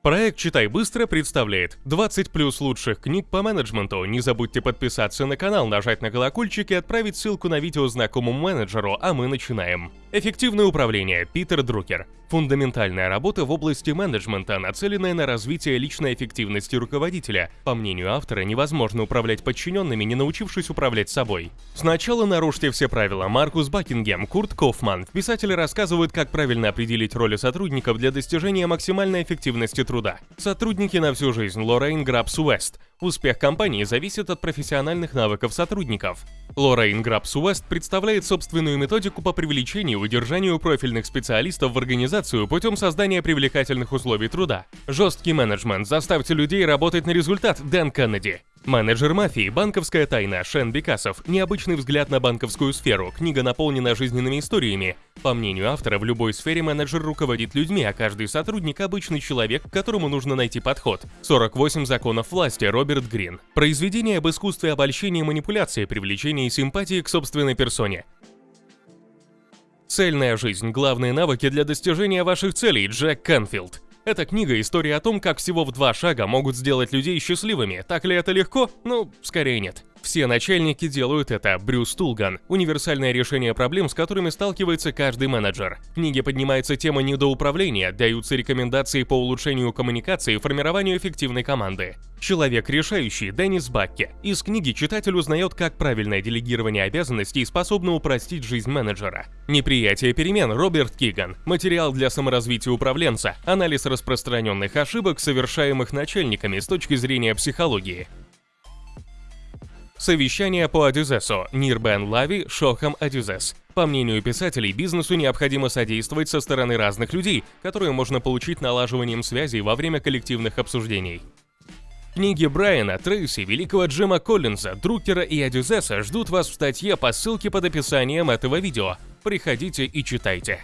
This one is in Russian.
Проект «Читай быстро» представляет 20 плюс лучших книг по менеджменту. Не забудьте подписаться на канал, нажать на колокольчик и отправить ссылку на видео знакомому менеджеру, а мы начинаем. Эффективное управление. Питер Друкер. Фундаментальная работа в области менеджмента, нацеленная на развитие личной эффективности руководителя. По мнению автора, невозможно управлять подчиненными, не научившись управлять собой. Сначала нарушьте все правила. Маркус Бакингем, Курт Кофман. Писатели рассказывают, как правильно определить роли сотрудников для достижения максимальной эффективности труда. Сотрудники на всю жизнь. Лоррейн Грабс Уэст. Успех компании зависит от профессиональных навыков сотрудников. Лоррейн Грабс Уэст представляет собственную методику по привлечению и удержанию профильных специалистов в организацию путем создания привлекательных условий труда. Жесткий менеджмент. Заставьте людей работать на результат. Дэн Кеннеди. Менеджер мафии, банковская тайна, Шен Бекасов, необычный взгляд на банковскую сферу, книга наполнена жизненными историями. По мнению автора, в любой сфере менеджер руководит людьми, а каждый сотрудник – обычный человек, к которому нужно найти подход. 48 законов власти, Роберт Грин. Произведение об искусстве обольщения манипуляции, привлечения симпатии к собственной персоне. Цельная жизнь. Главные навыки для достижения ваших целей. Джек Канфилд. Эта книга – история о том, как всего в два шага могут сделать людей счастливыми. Так ли это легко? Ну, скорее нет. Все начальники делают это. Брюс Тулган. Универсальное решение проблем, с которыми сталкивается каждый менеджер. В книге поднимается тема недоуправления, даются рекомендации по улучшению коммуникации и формированию эффективной команды. Человек решающий Деннис Бакке. Из книги читатель узнает, как правильное делегирование обязанностей способно упростить жизнь менеджера. Неприятие перемен Роберт Киган. Материал для саморазвития управленца. Анализ распространенных ошибок, совершаемых начальниками с точки зрения психологии. Совещание по Адюзесу. Нирбен Лави, Шохам Адюзес. По мнению писателей, бизнесу необходимо содействовать со стороны разных людей, которые можно получить налаживанием связей во время коллективных обсуждений. Книги Брайана, Трейси, великого Джима Коллинза, Друкера и Адюзеса ждут вас в статье по ссылке под описанием этого видео. Приходите и читайте.